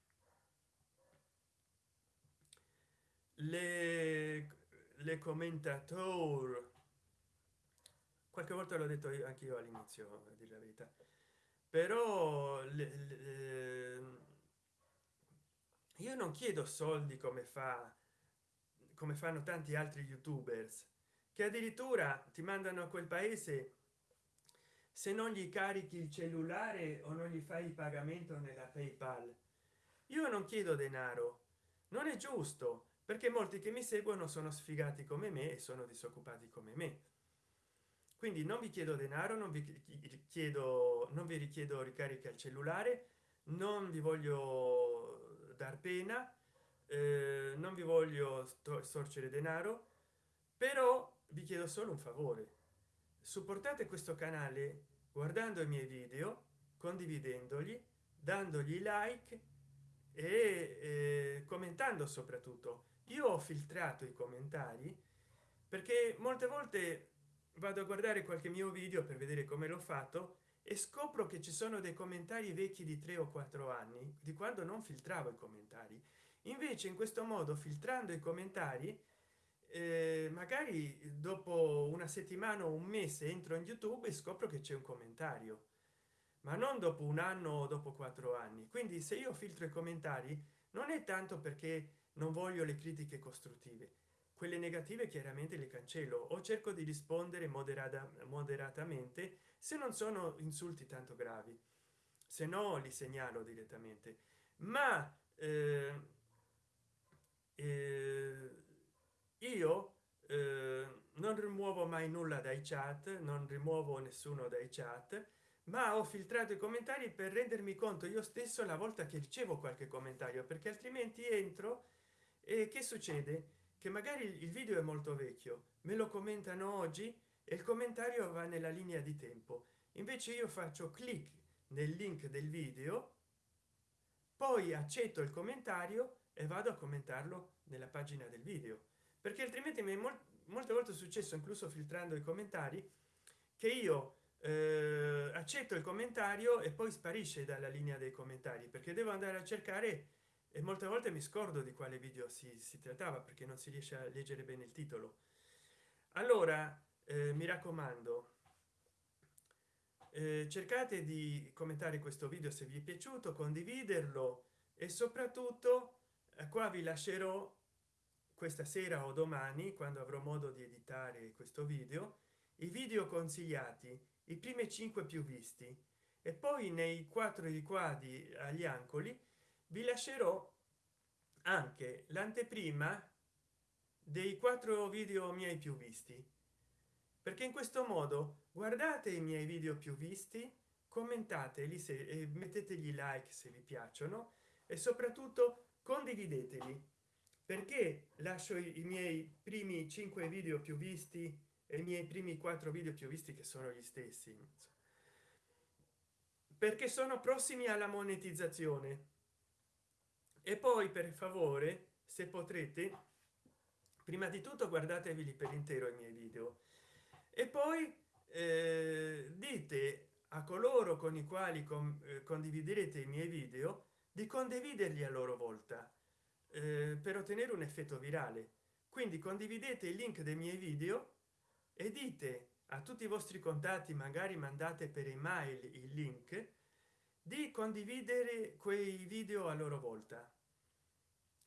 A: le, le commentatori qualche volta l'ho detto anche io all'inizio a dire la verità. Però le, le, io non chiedo soldi come fa come fanno tanti altri youtubers che addirittura ti mandano a quel paese se non gli carichi il cellulare o non gli fai il pagamento nella paypal. Io non chiedo denaro non è giusto perché molti che mi seguono sono sfigati come me e sono disoccupati come me. Quindi non vi chiedo denaro non vi chiedo non vi richiedo ricarica al cellulare non vi voglio dar pena eh, non vi voglio sorgere denaro però vi chiedo solo un favore. Supportate questo canale guardando i miei video condividendoli dandogli like e eh, commentando soprattutto io ho filtrato i commentari perché molte volte vado a guardare qualche mio video per vedere come l'ho fatto e scopro che ci sono dei commentari vecchi di tre o quattro anni di quando non filtravo i commentari. Invece in questo modo filtrando i commentari eh, magari dopo una settimana o un mese entro in youtube e scopro che c'è un commentario ma non dopo un anno o dopo quattro anni. Quindi se io filtro i commentari non è tanto perché non voglio le critiche costruttive. Quelle negative chiaramente le cancello. O cerco di rispondere moderata moderatamente se non sono insulti tanto gravi. Se no li segnalo direttamente. Ma eh, eh, io eh, non rimuovo mai nulla dai chat non rimuovo nessuno dai chat ma ho filtrato i commentari per rendermi conto io stesso la volta che ricevo qualche commentario perché altrimenti entro e che succede? Che magari il video è molto vecchio me lo commentano oggi e il commentario va nella linea di tempo. Invece io faccio clic nel link del video poi accetto il commentario e vado a commentarlo nella pagina del video. Perché altrimenti mi è mol molte volte successo incluso filtrando i commentari che io eh, accetto il commentario e poi sparisce dalla linea dei commentari perché devo andare a cercare e molte volte mi scordo di quale video si, si trattava perché non si riesce a leggere bene il titolo. Allora eh, mi raccomando eh, cercate di commentare questo video se vi è piaciuto condividerlo e soprattutto eh, qua vi lascerò questa sera o domani quando avrò modo di editare questo video i video consigliati i primi cinque più visti. E poi nei quattro riquadri agli ancoli vi lascerò anche l'anteprima dei quattro video miei più visti. Perché in questo modo guardate i miei video più visti commentateli se e mettetegli like se vi piacciono e soprattutto condivideteli. Perché lascio i, miei primi cinque video più visti e i miei primi quattro video più visti che sono gli stessi perché sono prossimi alla monetizzazione e poi per favore se potrete prima di tutto guardatevi per intero i miei video. E poi eh, dite a coloro con i quali con, eh, condividerete i miei video di condividerli a loro volta eh, per ottenere un effetto virale. Quindi condividete il link dei miei video e dite a tutti i vostri contatti magari mandate per email il link di condividere quei video a loro volta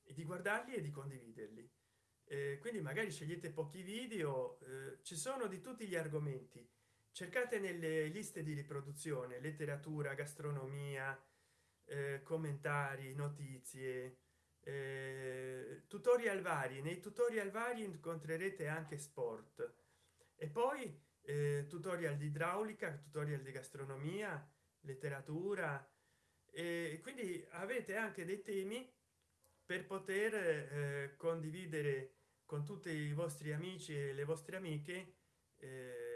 A: e di guardarli e di condividerli. Eh, quindi magari scegliete pochi video eh, ci sono di tutti gli argomenti. Cercate nelle liste di riproduzione letteratura gastronomia eh, commentari notizie eh, tutorial vari. Nei tutorial vari incontrerete anche sport. E poi eh, tutorial di idraulica tutorial di gastronomia letteratura. E quindi avete anche dei temi per poter eh, condividere con tutti i vostri amici e le vostre amiche eh,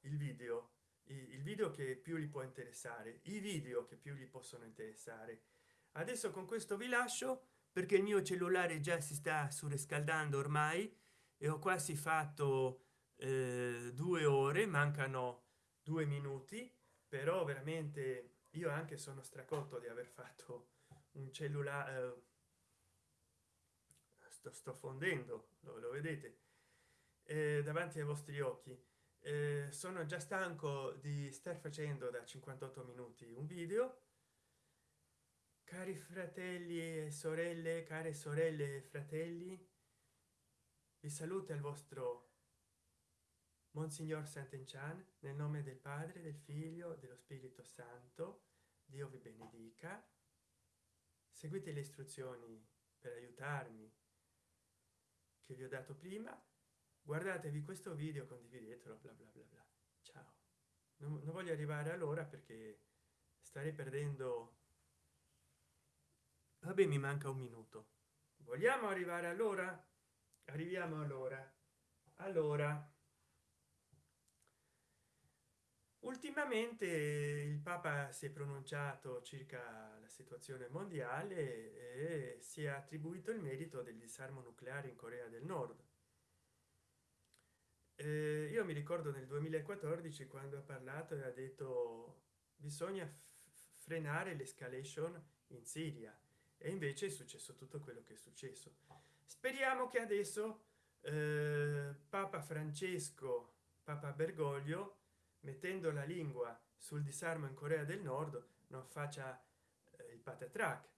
A: il video. Il video che più li può interessare i video che più gli possono interessare. Adesso con questo vi lascio perché il mio cellulare già si sta surriscaldando ormai e ho quasi fatto eh, due ore mancano due minuti però veramente io anche sono stracotto di aver fatto un cellulare eh, sto, sto fondendo lo, lo vedete eh, davanti ai vostri occhi. Eh, sono già stanco di star facendo da 58 minuti un video. Cari fratelli e sorelle care sorelle e fratelli vi saluta il vostro monsignor sant'enchan nel nome del padre del figlio dello spirito santo dio vi benedica. Seguite le istruzioni per aiutarmi che vi ho dato prima. Guardatevi questo video condividetelo bla bla bla bla. Ciao. Non, non voglio arrivare all'ora perché starei perdendo. Vabbè mi manca un minuto. Vogliamo arrivare all'ora? Arriviamo allora. Allora ultimamente il papa si è pronunciato circa la situazione mondiale e si è attribuito il merito del disarmo nucleare in corea del nord. Eh, io mi ricordo nel 2014 quando ha parlato e ha detto bisogna frenare l'escalation in siria. E invece è successo tutto quello che è successo. Speriamo che adesso eh, papa francesco papa bergoglio mettendo la lingua sul disarmo in corea del nord non faccia eh, il patatrac.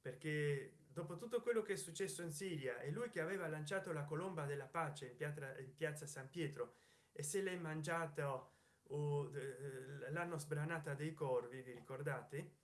A: Perché dopo tutto quello che è successo in siria e lui che aveva lanciato la colomba della pace in piazza in piazza san pietro e se l'è mangiato uh, l'hanno sbranata dei corvi vi ricordate?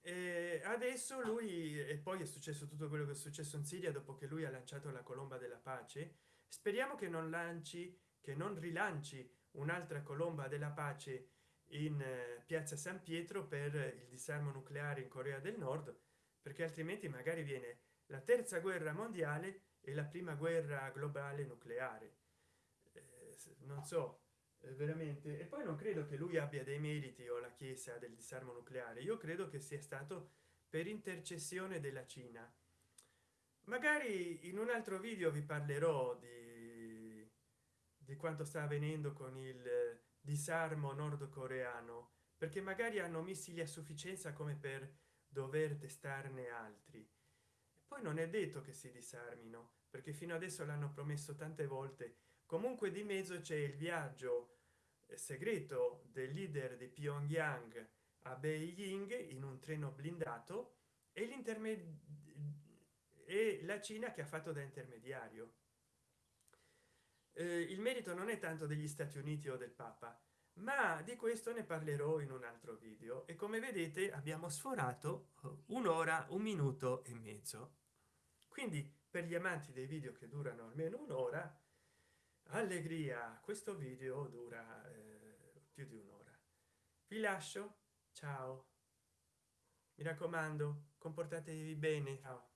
A: E adesso lui e poi è successo tutto quello che è successo in siria dopo che lui ha lanciato la colomba della pace speriamo che non lanci che non rilanci un'altra colomba della pace in eh, piazza san pietro per il disarmo nucleare in corea del nord perché altrimenti magari viene la terza guerra mondiale e la prima guerra globale nucleare. Eh, non so eh, veramente. E poi non credo che lui abbia dei meriti o la chiesa del disarmo nucleare. Io credo che sia stato per intercessione della cina. Magari in un altro video vi parlerò di, di quanto sta avvenendo con il disarmo nordcoreano perché magari hanno missili a sufficienza come per dover testarne altri. Poi non è detto che si disarmino perché fino adesso l'hanno promesso tante volte. Comunque di mezzo c'è il viaggio eh, segreto del leader di pyongyang a beijing in un treno blindato e l'intermedio e la cina che ha fatto da intermediario. eh, il merito non è tanto degli stati uniti o del papa ma di questo ne parlerò in un altro video. E come vedete abbiamo sforato eh, un'ora un minuto e mezzo. Quindi per gli amanti dei video che durano almeno un'ora allegria questo video dura eh, più di un'ora. Vi lascio. Ciao. Mi raccomando comportatevi bene. Ciao